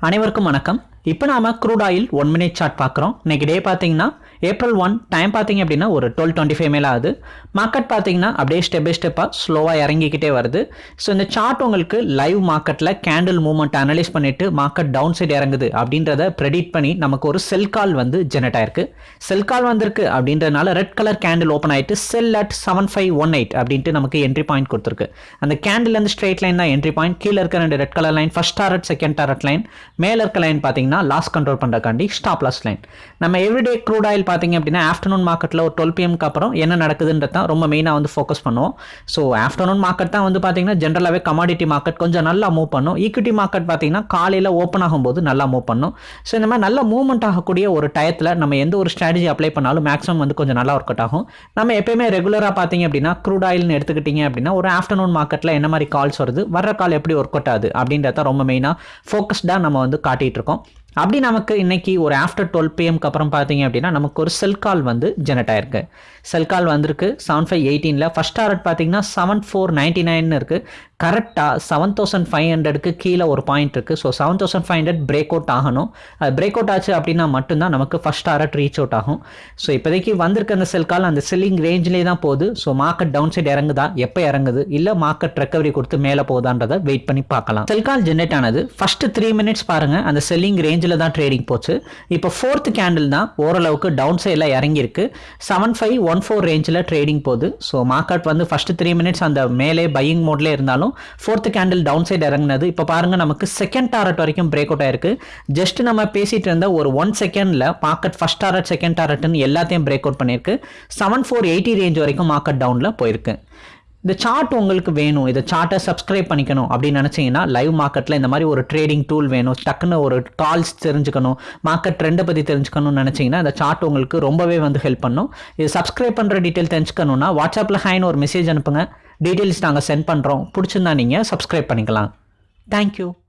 அனைவருக்கும் வணக்கம். இப்போ நாம crude oil one minute chart பார்க்குறோம். இன்னைக்கு டே பார்த்தீங்கன்னா ஏப்ரல் ஒன் டைம் பார்த்தீங்க அப்படின்னா ஒரு டுவெல் டுவெண்ட்டி ஃபைவ் மேலே ஆகுது. மார்க்கெட் பார்த்தீங்கன்னா அப்படியே ஸ்டெப் பை ஸ்டெப்பாக ஸ்லோவாக இறங்கிக்கிட்டே வருது. ஸோ இந்த சார்ட் உங்களுக்கு லைவ் மார்க்கெட்டில் கேண்டில் மூவ்மெண்ட் அனலைஸ் பண்ணிட்டு மார்க்கெட் டவுன் சைடு இறங்குது அப்படின்றத ப்ரெடிட் பண்ணி நமக்கு ஒரு செல் கால் வந்து ஜெனரேட் ஆயிருக்கு. செல் கால் வந்திருக்கு அப்படின்றதுனால ரெட் கலர் கேண்டில் ஓப்பன் ஆயிட்டு sell at seven five one eight அப்படின்ட்டு நமக்கு என்ட்ரி பாயிண்ட் கொடுத்துருக்கு. அந்த கேண்டில் இருந்து ஸ்ட்ரெயிட் லைன் தான் என்ட்ரி பாயிண்ட் கீழே இருக்க ரெண்டு red colour line first target second target line மேலே இருக்க லைன் பார்த்தீங்கன்னா லாஸ் கண்ட்ரோல் பண்ணுறக்காண்டி ஸ்டாப் லாஸ் லைன் நம்ம எவ்ரிடே க்ரூட் ஆயில் பார்த்தீங்க அப்படின்னா ஆஃப்டர்நூன் மார்க்கெட்டில் ஒரு டுவெல் பிஎம்க்கு அப்புறம் என்ன நடக்குதுன்றது தான் ரொம்ப மெயினாக வந்து ஃபோக்கஸ் பண்ணுவோம். ஸோ ஆஃப்டர்நூன் மார்க்கெட் தான் வந்து பார்த்தீங்கன்னா ஜென்ரலாகவே கமாடிட்டி மார்க்கெட் கொஞ்சம் நல்லா மூவ் பண்ணும். ஈக்விட்டி மார்க்கெட் பார்த்தீங்கன்னா காலையில் ஓப்பன் ஆகும்போது நல்லா மூவ் பண்ணும். ஸோ இந்த மாதிரி நல்ல மூவ்மெண்ட் ஆகக்கூடிய ஒரு டயத்தில் நம்ம எந்த ஒரு ஸ்ட்ராட்டஜி அப்ளை பண்ணாலும் மேக்ஸிமம் வந்து கொஞ்சம் நல்லா ஒர்க் அவுட் ஆகும். நம்ம எப்பயுமே ரெகுலராக பார்த்தீங்க அப்படின்னா க்ரூட் ஆயில்னு எடுத்துக்கிட்டீங்க அப்படின்னா ஒரு ஆஃப்டர்நூன் மார்க்கெட்டில் என்ன மாதிரி கால்ஸ் வருது வர்ற கால் எப்படி ஒர்க் அவுட் ஆகுது அப்படின்றத ரொம்ப மெயினாக ஃபோக்கஸ்டாக நம்ம வந்து காட்டிகிட்டு இருக்கோம். அப்படி நமக்கு இன்றைக்கி ஒரு ஆஃப்டர் டுவெல் பிஎம்க்கு அப்புறம் பார்த்தீங்க அப்படின்னா நமக்கு ஒரு செல் கால் வந்து ஜெனரேட் ஆயிருக்கு. செல் கால் வந்திருக்கு செவன் ஃபைவ் எயிட்டீனில் ஃபஸ்ட் டாரட் பார்த்தீங்கன்னா செவன் ஃபோர் நைன்ட்டி நைன் இருக்குது கரெக்டாக செவன் தௌசண்ட் ஃபைவ் ஹண்ட்ரடுக்கு கீழே ஒரு பாயிண்ட் இருக்குது so seven thousand five hundred break out ஆகணும். அது பிரேக் அவுட் ஆச்சு அப்படின்னா மட்டும்தான் நமக்கு ஃபஸ்ட் டாரட் ரீச் அவுட் ஆகும். ஸோ இப்போதைக்கு வந்திருக்க அந்த செல் கால் அந்த செல்லிங் ரேஞ்சிலே தான் போகுது. ஸோ மார்க்கெட் டவுன் சைடு இறங்குதா? எப்போ இறங்குது? இல்லை மார்க்கெட் ரெக்கவரி கொடுத்து மேலே போகுதான்றதை வெயிட் பண்ணி பார்க்கலாம். செல் கால் ஜென்ரேட் ஆனது ஃபஸ்ட்டு த்ரீ மினிட்ஸ் பாருங்கள் அந்த செல்லிங் ரேஞ்ச் ரேஞ்சில் தான் ட்ரேடிங் போச்சு. இப்போ ஃபோர்த் கேண்டில் தான் ஓரளவுக்கு டவுன் சைடில் இறங்கியிருக்கு. செவன் ஃபைவ் ஒன் ஃபோர் ரேஞ்சில் ட்ரேடிங் போகுது. ஸோ மார்க்கெட் வந்து ஃபஸ்ட்டு த்ரீ மினிட்ஸ் அந்த மேலே பையிங் மோட்லேயே இருந்தாலும் ஃபோர்த் கேண்டில் டவுன் சைடு இறங்குனது. இப்போ பாருங்கள் நமக்கு செகண்ட் டாரட் வரைக்கும் பிரேக் அவுட் ஆயிருக்கு. ஜஸ்ட் நம்ம பேசிட்டு இருந்த ஒரு ஒன் செகண்டில் மார்க்கெட் ஃபஸ்ட் டாரட் செகண்ட் டாரட்னு எல்லாத்தையும் பிரேக் அவுட் பண்ணியிருக்கு. செவன் ஃபோர் எயிட்டி ரேஞ்ச் வரைக்கும் மார்க்கெட் டவுனில் போயிருக்கு. இந்த சார்ட் உங்களுக்கு வேணும். இதை சார்ட்டை சப்ஸ்கிரைப் பண்ணிக்கணும் அப்படின்னு நினச்சிங்கன்னா லைவ் மார்க்கெட்டில் இந்த மாதிரி ஒரு ட்ரேடிங் டூல் வேணும். டக்குன்னு ஒரு கால்ஸ் தெரிஞ்சுக்கணும். மார்க்கெட் ட்ரெண்டை பற்றி தெரிஞ்சுக்கணும்னு நினச்சிங்கன்னா இந்த சார்ட் உங்களுக்கு ரொம்பவே வந்து ஹெல்ப் பண்ணும். இது சப்ஸ்கிரைப் பண்ணுற டீட்டெயில் தெரிஞ்சுக்கணுன்னா வாட்ஸ்அப்பில் ஹைன்னு ஒரு மெசேஜ் அனுப்புங்க. டீட்டெயில்ஸ் நாங்கள் சென்ட் பண்ணுறோம் பிடிச்சிருந்தா நீங்கள் சப்ஸ்கிரைப் பண்ணிக்கலாம். தேங்க்யூ